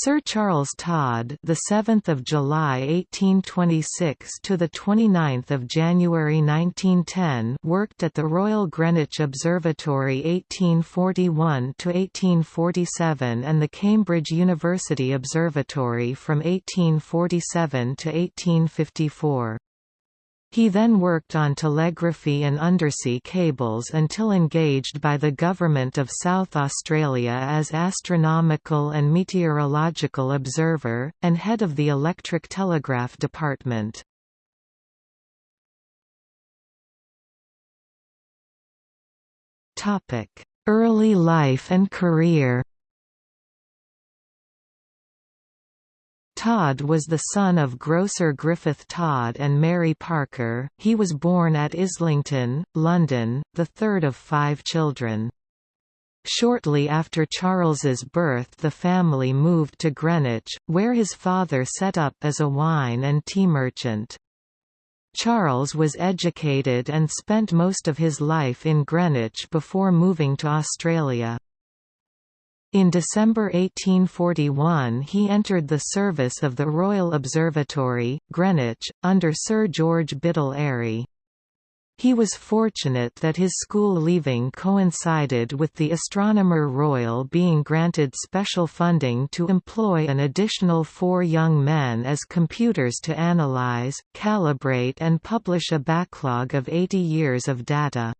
Sir Charles Todd, the 7th of July 1826 to the 29th of January 1910, worked at the Royal Greenwich Observatory 1841 to 1847 and the Cambridge University Observatory from 1847 to 1854. He then worked on telegraphy and undersea cables until engaged by the Government of South Australia as Astronomical and Meteorological Observer, and head of the Electric Telegraph Department. Early life and career Todd was the son of grocer Griffith Todd and Mary Parker. He was born at Islington, London, the third of five children. Shortly after Charles's birth the family moved to Greenwich, where his father set up as a wine and tea merchant. Charles was educated and spent most of his life in Greenwich before moving to Australia. In December 1841 he entered the service of the Royal Observatory, Greenwich, under Sir George Biddell Airy. He was fortunate that his school leaving coincided with the Astronomer Royal being granted special funding to employ an additional four young men as computers to analyze, calibrate and publish a backlog of 80 years of data.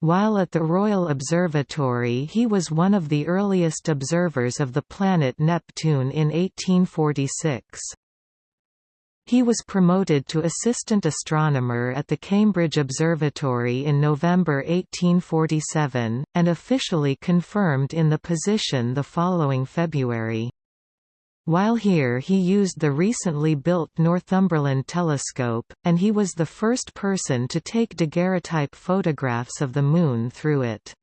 While at the Royal Observatory he was one of the earliest observers of the planet Neptune in 1846. He was promoted to assistant astronomer at the Cambridge Observatory in November 1847, and officially confirmed in the position the following February. While here he used the recently built Northumberland telescope, and he was the first person to take daguerreotype photographs of the Moon through it.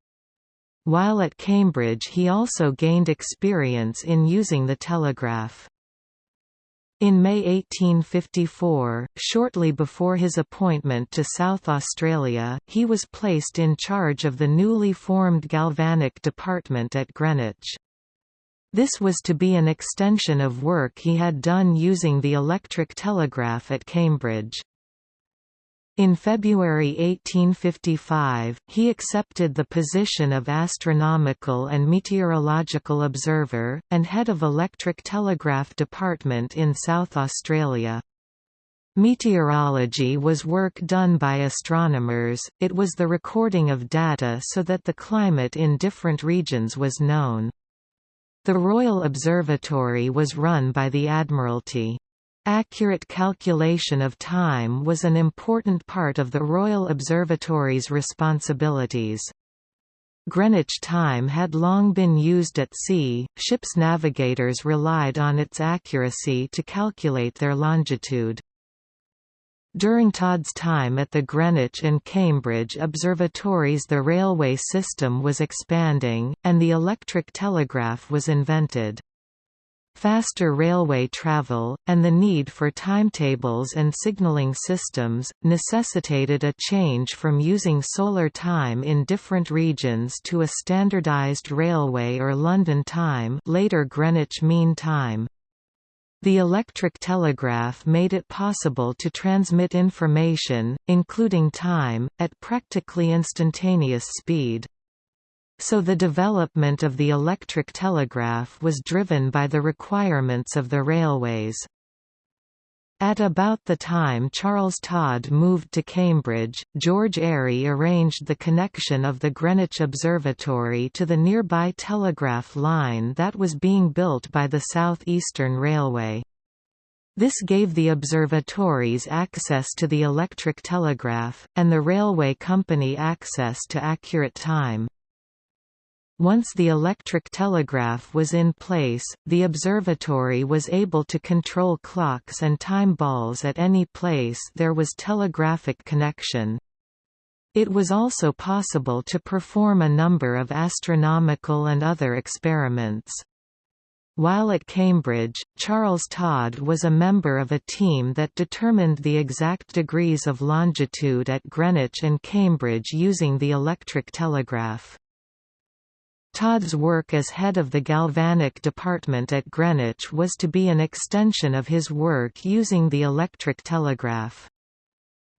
While at Cambridge he also gained experience in using the telegraph. In May 1854, shortly before his appointment to South Australia, he was placed in charge of the newly formed Galvanic Department at Greenwich. This was to be an extension of work he had done using the electric telegraph at Cambridge. In February 1855, he accepted the position of Astronomical and Meteorological Observer, and head of Electric Telegraph Department in South Australia. Meteorology was work done by astronomers, it was the recording of data so that the climate in different regions was known. The Royal Observatory was run by the Admiralty. Accurate calculation of time was an important part of the Royal Observatory's responsibilities. Greenwich time had long been used at sea, ships' navigators relied on its accuracy to calculate their longitude. During Todd's time at the Greenwich and Cambridge observatories the railway system was expanding, and the electric telegraph was invented. Faster railway travel, and the need for timetables and signalling systems, necessitated a change from using solar time in different regions to a standardized railway or London time later Greenwich Mean Time. The electric telegraph made it possible to transmit information, including time, at practically instantaneous speed. So the development of the electric telegraph was driven by the requirements of the railways. At about the time Charles Todd moved to Cambridge, George Airy arranged the connection of the Greenwich Observatory to the nearby telegraph line that was being built by the South Eastern Railway. This gave the observatories access to the electric telegraph, and the railway company access to accurate time. Once the electric telegraph was in place, the observatory was able to control clocks and time balls at any place there was telegraphic connection. It was also possible to perform a number of astronomical and other experiments. While at Cambridge, Charles Todd was a member of a team that determined the exact degrees of longitude at Greenwich and Cambridge using the electric telegraph. Todd's work as head of the galvanic department at Greenwich was to be an extension of his work using the electric telegraph.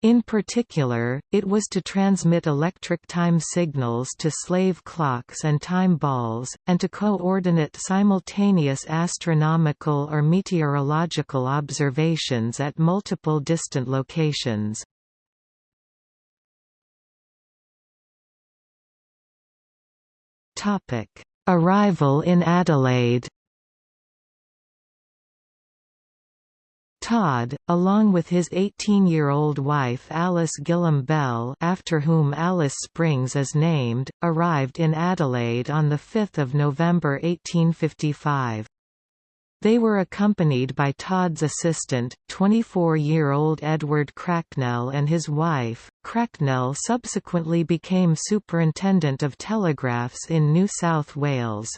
In particular, it was to transmit electric time signals to slave clocks and time balls, and to coordinate simultaneous astronomical or meteorological observations at multiple distant locations. Arrival in Adelaide Todd, along with his 18-year-old wife Alice Gillam Bell after whom Alice Springs is named, arrived in Adelaide on 5 November 1855. They were accompanied by Todd's assistant, 24-year-old Edward Cracknell and his wife. Cracknell subsequently became Superintendent of Telegraphs in New South Wales.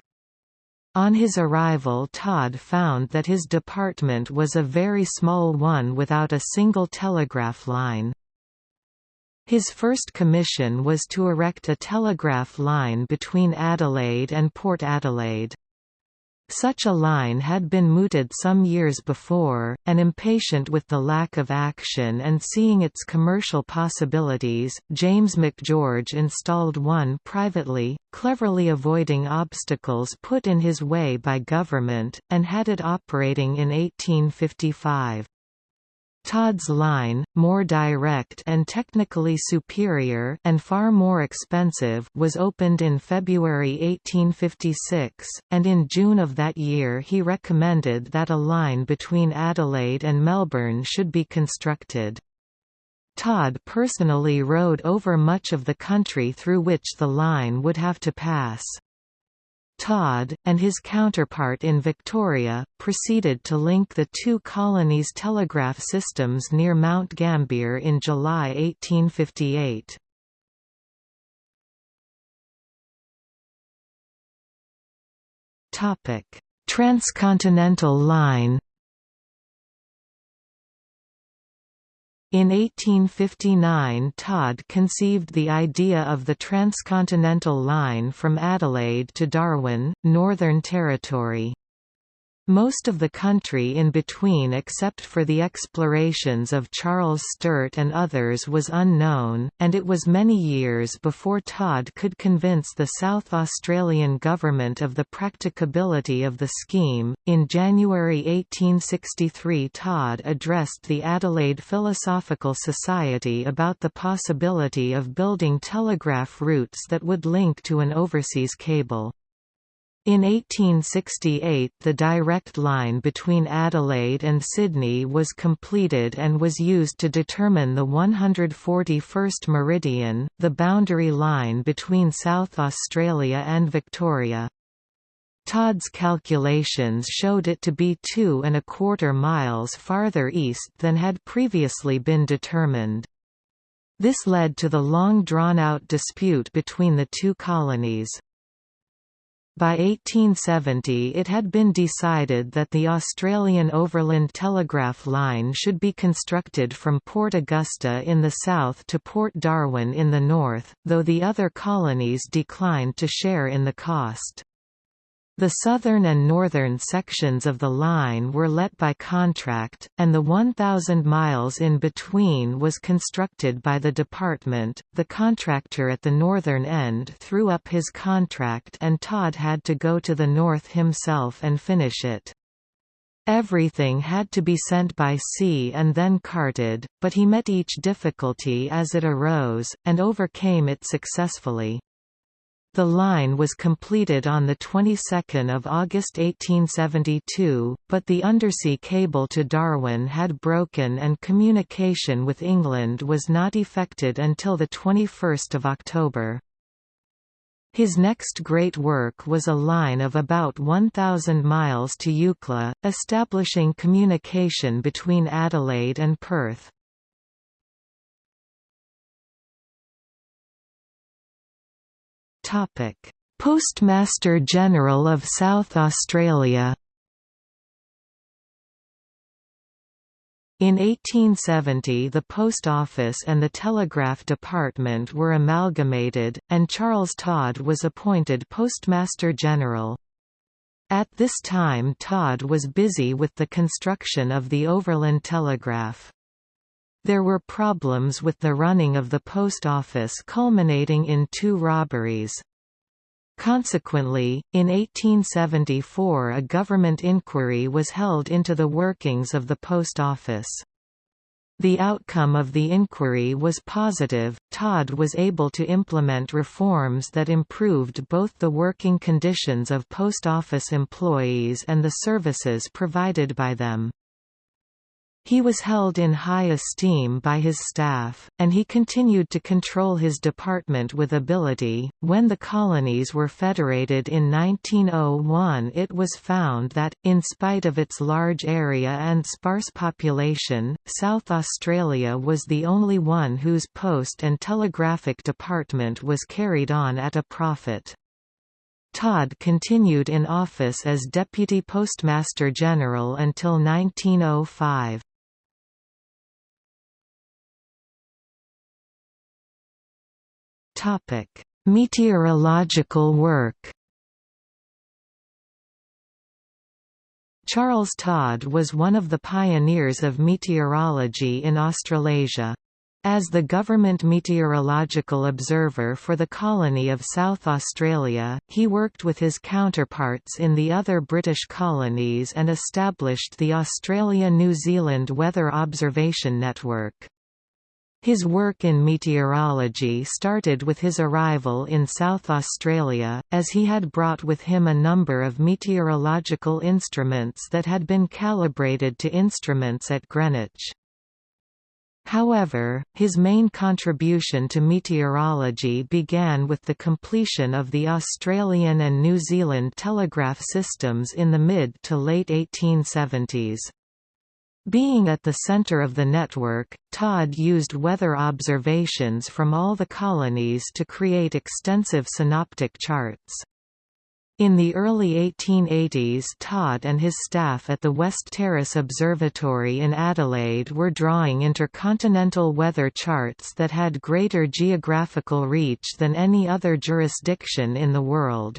On his arrival Todd found that his department was a very small one without a single telegraph line. His first commission was to erect a telegraph line between Adelaide and Port Adelaide. Such a line had been mooted some years before, and impatient with the lack of action and seeing its commercial possibilities, James McGeorge installed one privately, cleverly avoiding obstacles put in his way by government, and had it operating in 1855. Todd's line, more direct and technically superior and far more expensive was opened in February 1856, and in June of that year he recommended that a line between Adelaide and Melbourne should be constructed. Todd personally rode over much of the country through which the line would have to pass. Todd, and his counterpart in Victoria, proceeded to link the two colonies' telegraph systems near Mount Gambier in July 1858. Transcontinental Line In 1859 Todd conceived the idea of the transcontinental line from Adelaide to Darwin, Northern Territory. Most of the country in between except for the explorations of Charles Sturt and others was unknown, and it was many years before Todd could convince the South Australian government of the practicability of the scheme. In January 1863 Todd addressed the Adelaide Philosophical Society about the possibility of building telegraph routes that would link to an overseas cable. In 1868 the direct line between Adelaide and Sydney was completed and was used to determine the 141st meridian, the boundary line between South Australia and Victoria. Todd's calculations showed it to be two and a quarter miles farther east than had previously been determined. This led to the long drawn-out dispute between the two colonies. By 1870 it had been decided that the Australian Overland Telegraph Line should be constructed from Port Augusta in the south to Port Darwin in the north, though the other colonies declined to share in the cost. The southern and northern sections of the line were let by contract, and the 1,000 miles in between was constructed by the department. The contractor at the northern end threw up his contract and Todd had to go to the north himself and finish it. Everything had to be sent by sea and then carted, but he met each difficulty as it arose, and overcame it successfully. The line was completed on the 22nd of August 1872, but the undersea cable to Darwin had broken and communication with England was not effected until the 21st of October. His next great work was a line of about 1,000 miles to Eucla, establishing communication between Adelaide and Perth. Postmaster General of South Australia In 1870 the Post Office and the Telegraph Department were amalgamated, and Charles Todd was appointed Postmaster General. At this time Todd was busy with the construction of the Overland Telegraph. There were problems with the running of the post office culminating in two robberies. Consequently, in 1874 a government inquiry was held into the workings of the post office. The outcome of the inquiry was positive. Todd was able to implement reforms that improved both the working conditions of post office employees and the services provided by them. He was held in high esteem by his staff, and he continued to control his department with ability. When the colonies were federated in 1901, it was found that, in spite of its large area and sparse population, South Australia was the only one whose post and telegraphic department was carried on at a profit. Todd continued in office as Deputy Postmaster General until 1905. Meteorological work. Charles Todd was one of the pioneers of meteorology in Australasia. As the government meteorological observer for the colony of South Australia, he worked with his counterparts in the other British colonies and established the Australia-New Zealand Weather Observation Network. His work in meteorology started with his arrival in South Australia, as he had brought with him a number of meteorological instruments that had been calibrated to instruments at Greenwich. However, his main contribution to meteorology began with the completion of the Australian and New Zealand telegraph systems in the mid to late 1870s. Being at the center of the network, Todd used weather observations from all the colonies to create extensive synoptic charts. In the early 1880s Todd and his staff at the West Terrace Observatory in Adelaide were drawing intercontinental weather charts that had greater geographical reach than any other jurisdiction in the world.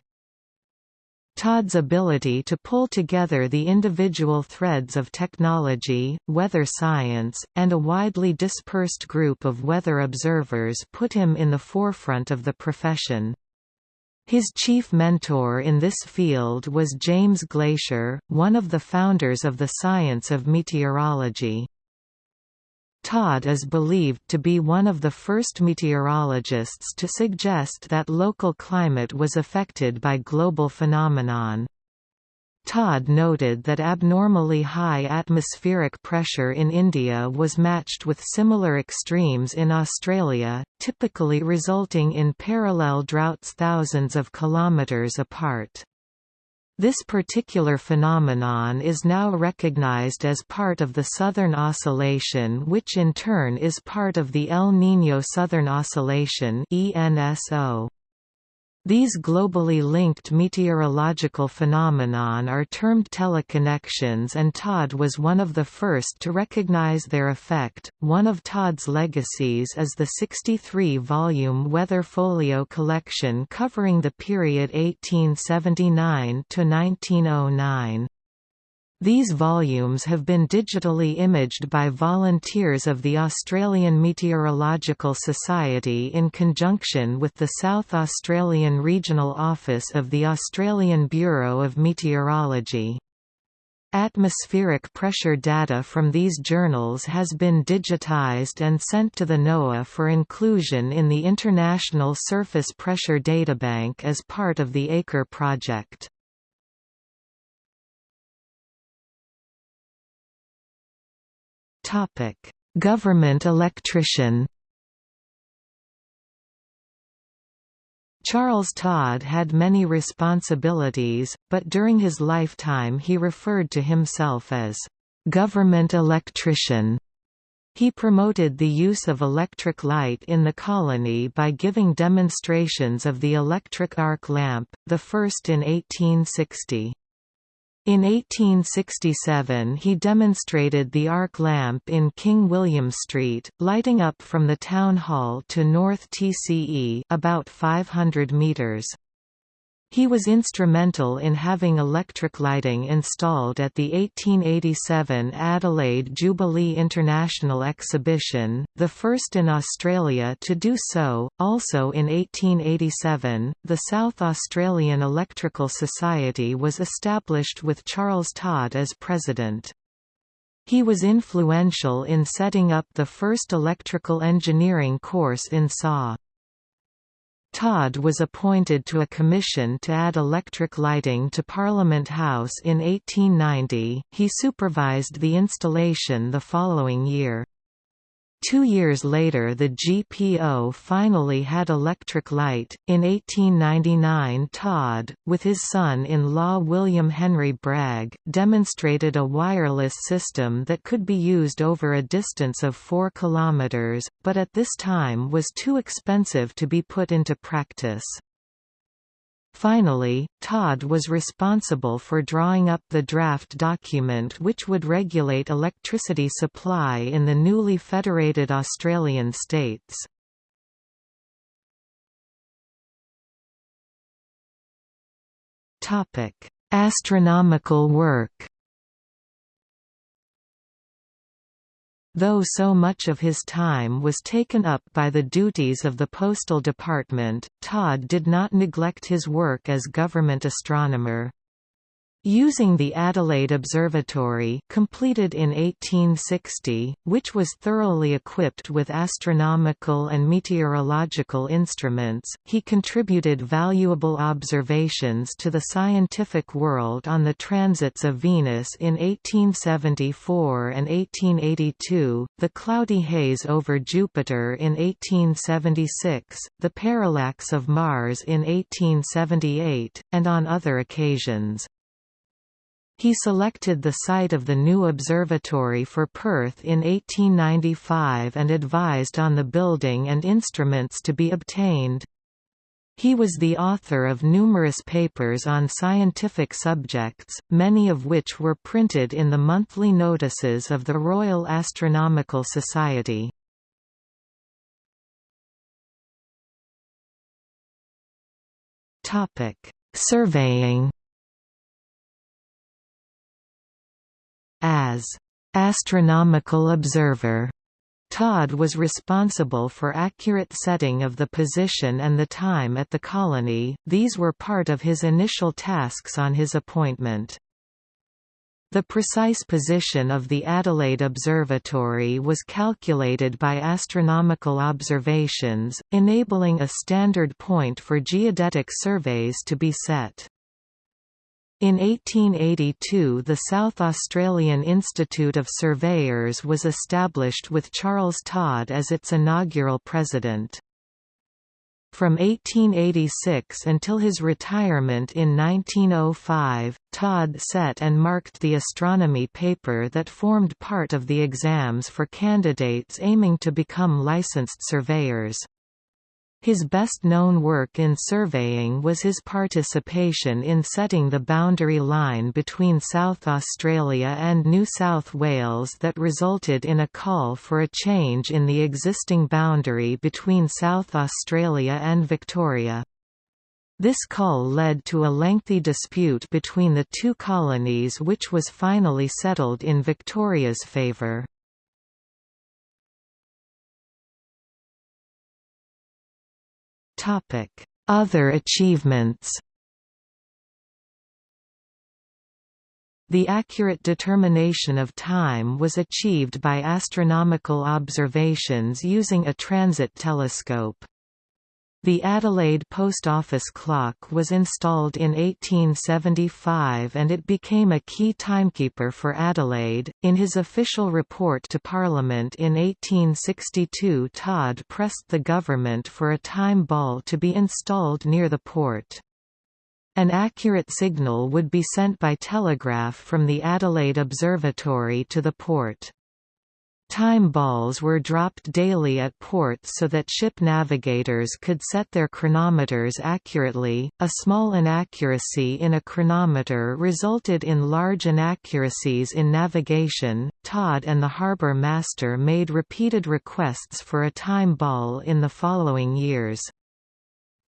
Todd's ability to pull together the individual threads of technology, weather science, and a widely dispersed group of weather observers put him in the forefront of the profession. His chief mentor in this field was James Glaisher, one of the founders of the science of meteorology. Todd is believed to be one of the first meteorologists to suggest that local climate was affected by global phenomenon. Todd noted that abnormally high atmospheric pressure in India was matched with similar extremes in Australia, typically resulting in parallel droughts thousands of kilometres apart. This particular phenomenon is now recognized as part of the Southern Oscillation which in turn is part of the El Niño Southern Oscillation ENSO. These globally linked meteorological phenomenon are termed teleconnections and Todd was one of the first to recognize their effect. One of Todd's legacies is the 63-volume Weather Folio collection covering the period 1879 to 1909. These volumes have been digitally imaged by volunteers of the Australian Meteorological Society in conjunction with the South Australian Regional Office of the Australian Bureau of Meteorology. Atmospheric pressure data from these journals has been digitised and sent to the NOAA for inclusion in the International Surface Pressure Databank as part of the ACRE project. Topic: Government electrician. Charles Todd had many responsibilities, but during his lifetime he referred to himself as government electrician. He promoted the use of electric light in the colony by giving demonstrations of the electric arc lamp, the first in 1860. In 1867 he demonstrated the arc lamp in King William Street, lighting up from the Town Hall to North TCE about 500 metres. He was instrumental in having electric lighting installed at the 1887 Adelaide Jubilee International Exhibition, the first in Australia to do so. Also in 1887, the South Australian Electrical Society was established with Charles Todd as president. He was influential in setting up the first electrical engineering course in SAW. Todd was appointed to a commission to add electric lighting to Parliament House in 1890. He supervised the installation the following year. Two years later the GPO finally had electric light. In 1899 Todd, with his son-in-law William Henry Bragg, demonstrated a wireless system that could be used over a distance of 4 km, but at this time was too expensive to be put into practice. Finally, Todd was responsible for drawing up the draft document which would regulate electricity supply in the newly federated Australian states. Astronomical work Though so much of his time was taken up by the duties of the Postal Department, Todd did not neglect his work as government astronomer. Using the Adelaide Observatory completed in 1860, which was thoroughly equipped with astronomical and meteorological instruments, he contributed valuable observations to the scientific world on the transits of Venus in 1874 and 1882, the cloudy haze over Jupiter in 1876, the parallax of Mars in 1878, and on other occasions. He selected the site of the new observatory for Perth in 1895 and advised on the building and instruments to be obtained. He was the author of numerous papers on scientific subjects, many of which were printed in the monthly notices of the Royal Astronomical Society. Surveying As astronomical observer, Todd was responsible for accurate setting of the position and the time at the colony, these were part of his initial tasks on his appointment. The precise position of the Adelaide Observatory was calculated by astronomical observations, enabling a standard point for geodetic surveys to be set. In 1882 the South Australian Institute of Surveyors was established with Charles Todd as its inaugural president. From 1886 until his retirement in 1905, Todd set and marked the astronomy paper that formed part of the exams for candidates aiming to become licensed surveyors. His best-known work in surveying was his participation in setting the boundary line between South Australia and New South Wales that resulted in a call for a change in the existing boundary between South Australia and Victoria. This call led to a lengthy dispute between the two colonies which was finally settled in Victoria's favour. Other achievements The accurate determination of time was achieved by astronomical observations using a transit telescope. The Adelaide Post Office clock was installed in 1875 and it became a key timekeeper for Adelaide. In his official report to Parliament in 1862, Todd pressed the government for a time ball to be installed near the port. An accurate signal would be sent by telegraph from the Adelaide Observatory to the port. Time balls were dropped daily at ports so that ship navigators could set their chronometers accurately. A small inaccuracy in a chronometer resulted in large inaccuracies in navigation. Todd and the harbor master made repeated requests for a time ball in the following years.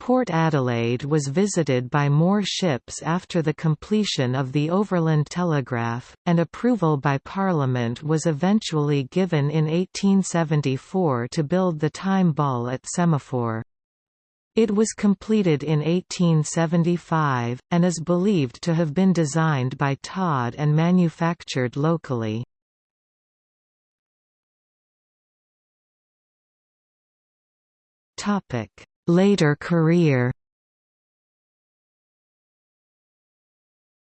Port Adelaide was visited by more ships after the completion of the Overland Telegraph, and approval by Parliament was eventually given in 1874 to build the time ball at Semaphore. It was completed in 1875, and is believed to have been designed by Todd and manufactured locally. Topic Later career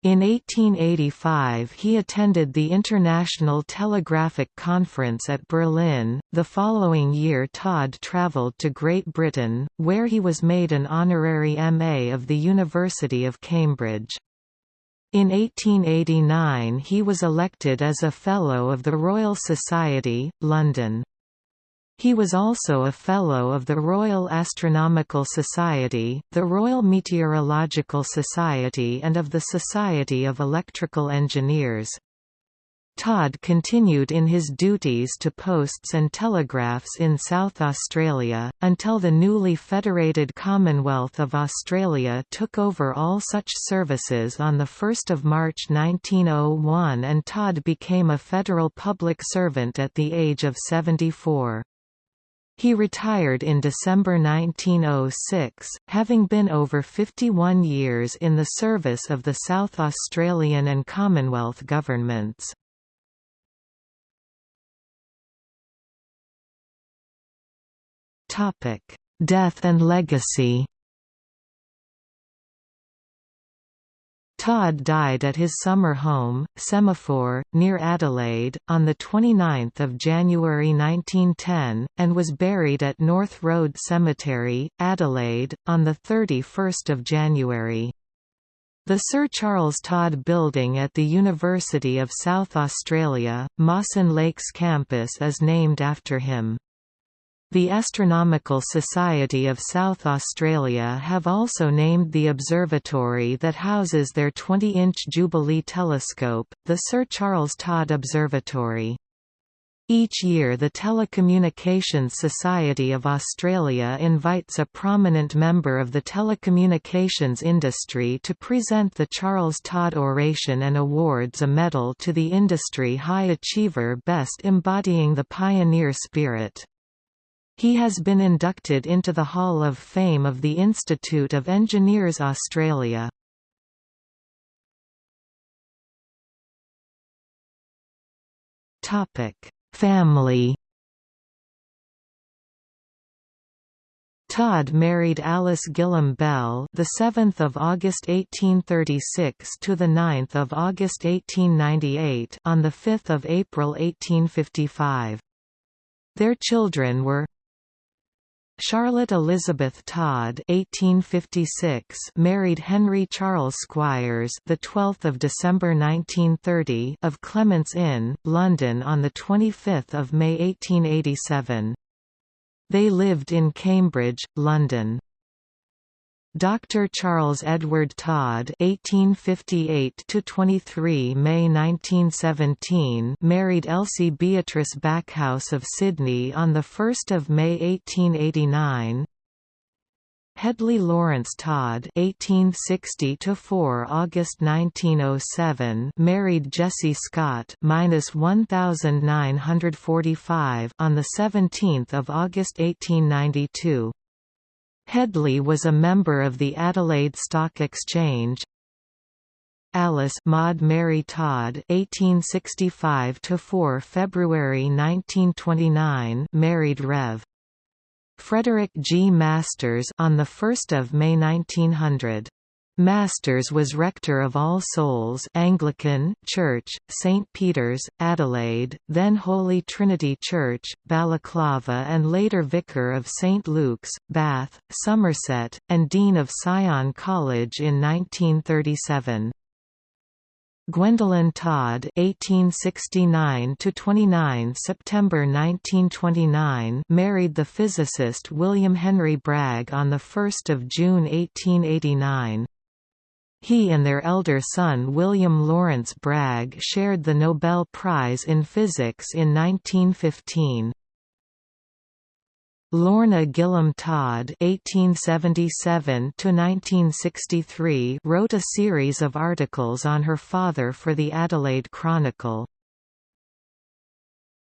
In 1885 he attended the International Telegraphic Conference at Berlin. The following year Todd travelled to Great Britain, where he was made an honorary MA of the University of Cambridge. In 1889 he was elected as a Fellow of the Royal Society, London. He was also a Fellow of the Royal Astronomical Society, the Royal Meteorological Society and of the Society of Electrical Engineers. Todd continued in his duties to posts and telegraphs in South Australia, until the newly federated Commonwealth of Australia took over all such services on 1 March 1901 and Todd became a federal public servant at the age of 74. He retired in December 1906, having been over 51 years in the service of the South Australian and Commonwealth governments. Death and legacy Todd died at his summer home, Semaphore, near Adelaide, on 29 January 1910, and was buried at North Road Cemetery, Adelaide, on 31 January. The Sir Charles Todd Building at the University of South Australia, Mawson Lakes campus is named after him. The Astronomical Society of South Australia have also named the observatory that houses their 20-inch Jubilee telescope, the Sir Charles Todd Observatory. Each year the Telecommunications Society of Australia invites a prominent member of the telecommunications industry to present the Charles Todd Oration and awards a medal to the industry high achiever best embodying the pioneer spirit. He has been inducted into the Hall of Fame of the Institute of Engineers Australia. Family Todd married Alice Gillam Bell, the 7th of August 1836 to the 9th of August 1898, on the 5th of April 1855. Their children were Charlotte Elizabeth Todd (1856) married Henry Charles Squires, the 12th of December 1930, of Clements Inn, London, on the 25th of May 1887. They lived in Cambridge, London. Dr. Charles Edward Todd (1858–23 May 1917) married Elsie Beatrice Backhouse of Sydney on the 1st of May 1889. Hedley Lawrence Todd (1860–4 August 1907) married Jessie Scott (1945) on the 17th of August 1892. Hedley was a member of the Adelaide Stock Exchange. Alice Maud Mary Todd 1865 to 4 February 1929) married Rev. Frederick G. Masters on the 1st of May 1900. Masters was rector of All Souls Anglican Church, St Peter's, Adelaide, then Holy Trinity Church, Balaclava and later vicar of St Luke's, Bath, Somerset, and dean of Sion College in 1937. Gwendolyn Todd (1869–29 September 1929) married the physicist William Henry Bragg on the 1st of June 1889. He and their elder son William Lawrence Bragg shared the Nobel Prize in Physics in 1915. Lorna Gillam Todd (1877–1963) wrote a series of articles on her father for the Adelaide Chronicle.